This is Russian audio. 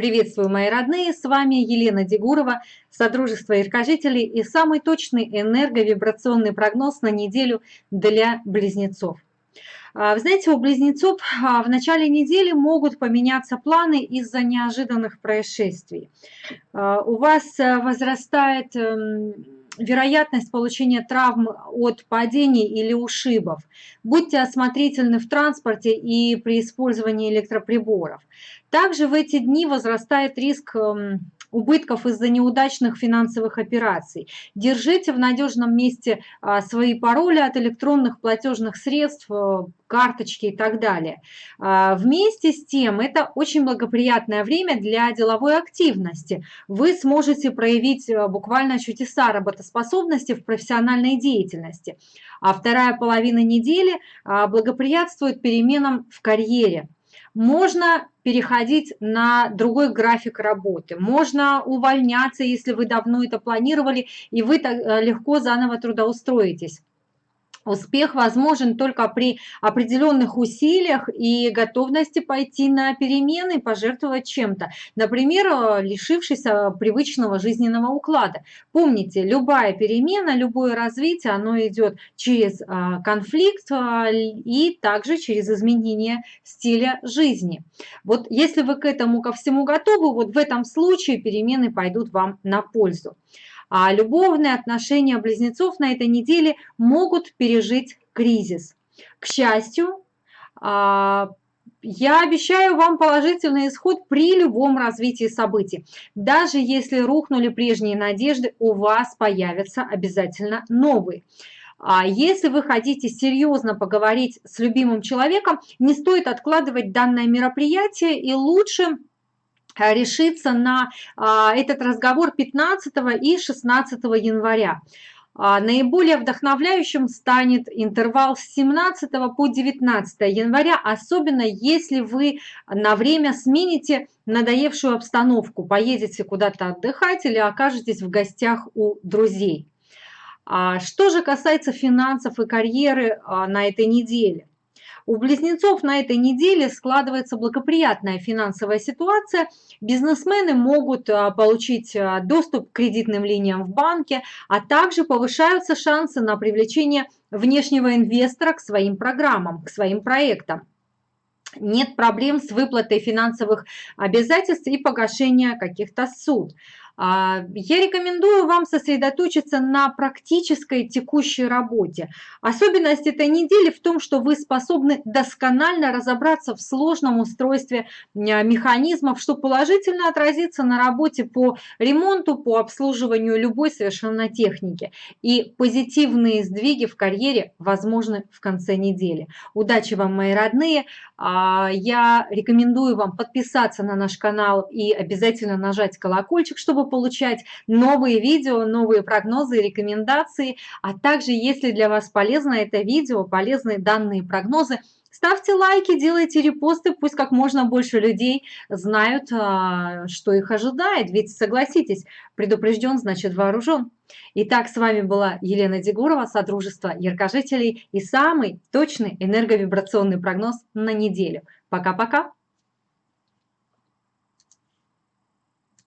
Приветствую, мои родные! С вами Елена Дегурова, Содружество Яркожителей и самый точный энерговибрационный прогноз на неделю для близнецов. А, вы знаете, у близнецов а, в начале недели могут поменяться планы из-за неожиданных происшествий. А, у вас возрастает эм, вероятность получения травм от падений или ушибов. Будьте осмотрительны в транспорте и при использовании электроприборов. Также в эти дни возрастает риск эм, убытков из-за неудачных финансовых операций. Держите в надежном месте а, свои пароли от электронных платежных средств, э, карточки и так далее. А, вместе с тем, это очень благоприятное время для деловой активности. Вы сможете проявить э, буквально чудеса работоспособности в профессиональной деятельности. А вторая половина недели а, благоприятствует переменам в карьере. Можно переходить на другой график работы, можно увольняться, если вы давно это планировали, и вы э, легко заново трудоустроитесь. Успех возможен только при определенных усилиях и готовности пойти на перемены пожертвовать чем-то. Например, э, лишившись э, привычного жизненного уклада. Помните, любая перемена, любое развитие, оно идет через э, конфликт и также через изменение стиля жизни. Вот если вы к этому ко всему готовы, вот в этом случае перемены пойдут вам на пользу. А любовные отношения близнецов на этой неделе могут пережить кризис. К счастью, а, я обещаю вам положительный исход при любом развитии событий. Даже если рухнули прежние надежды, у вас появятся обязательно новые. А если вы хотите серьезно поговорить с любимым человеком, не стоит откладывать данное мероприятие и лучше Э, решиться на а, этот разговор 15 и 16 января. А, наиболее вдохновляющим станет интервал с 17 по 19 января, особенно если вы на время смените надоевшую обстановку, поедете куда-то отдыхать или окажетесь в гостях у друзей. Что же касается финансов и карьеры на этой неделе? У близнецов на этой неделе складывается благоприятная финансовая ситуация. Бизнесмены могут а, получить а, доступ к кредитным линиям в банке, а также повышаются шансы на привлечение внешнего инвестора к своим программам, к своим проектам нет проблем с выплатой финансовых обязательств и погашения каких-то суд. А, я рекомендую вам сосредоточиться на практической текущей работе. Особенность этой недели в том, что вы способны досконально разобраться в сложном устройстве а, механизмов, что положительно отразится на работе по ремонту, по обслуживанию любой совершенно техники. И позитивные сдвиги в карьере возможны в конце недели. Удачи вам, мои родные! А, я рекомендую вам подписаться на наш канал и обязательно нажать колокольчик, чтобы получать новые видео, новые прогнозы и рекомендации. А также, если для вас полезно это видео, полезны данные прогнозы, Ставьте лайки, делайте репосты, пусть как можно больше людей знают, а, что их ожидает. Ведь согласитесь, предупрежден, значит вооружен. Итак, с вами была Елена Дегурова, Содружество Яркожителей и самый точный энерговибрационный прогноз на неделю. Пока-пока!